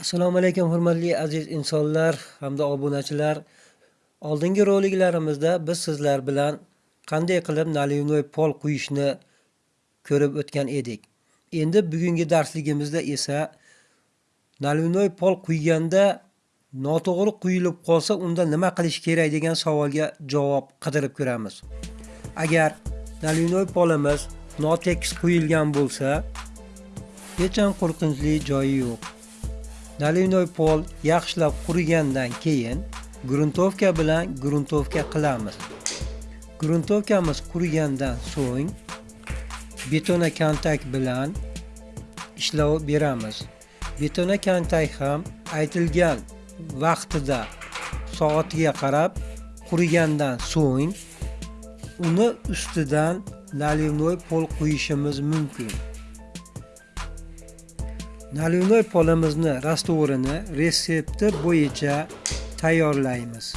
Assalomu alaykum hurmatli aziz insonlar hamda obunachilar. Oldingi roliklarimizda biz sizlar bilan qanday qilib naливной pol quyishni ko'rib o'tgan edik. Endi bugungi darsligimizda esa naливной pol quyganda noto'g'ri quyilib qolsa unda nima qilish kerak degan savolga javob qidirib ko'ramiz. Agar naливной polimiz notekis quyilgan bo'lsa, hech ham qo'rqinchli joyi yo'q. Naливной pol yaxshilab qurigandan keyin gruntovka bilan gruntovka qilamiz. Gruntovkamiz qurigandan so'ng betona kontak bilan ishlov beramiz. Betona kontak ham aytilgan vaqtida soatiga qarab qurigandan so'ng uni ustidan nalivnoy pol quyishimiz mumkin. Naliloy polimizni rastvorini retsepti bo'yicha tayyorlaymiz.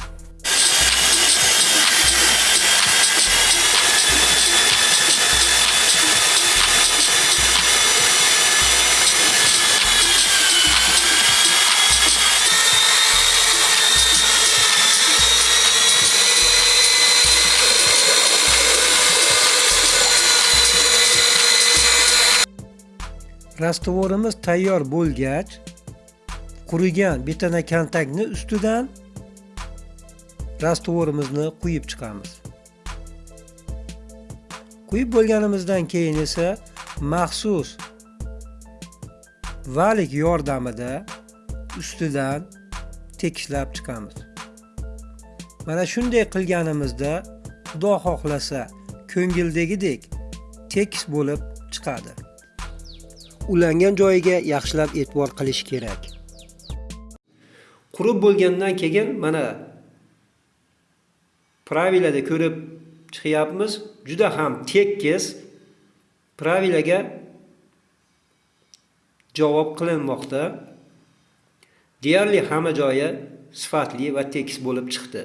Rastvorimiz tayyor bo'lgach, qurigan betana kontaktni ustidan rastvorimizni quyib chiqamiz. Quyib bo'lganimizdan keyin esa maxsus valik yordamida ustidan tekislab chiqamiz. Mana shunday qilganimizda Xudo xohlasa ko'ngildagidek tekis bo'lib chiqadi. Ulangan joyiga yaxshilab e'tibor qilish kerak. Qurib bo'lgandan keyin mana pravilada ko'rib chiqyapmiz. Juda ham tekis pravilaga javob qilinmoqda. Deyarli hamma joyi sifatli va tekis bo'lib chiqdi.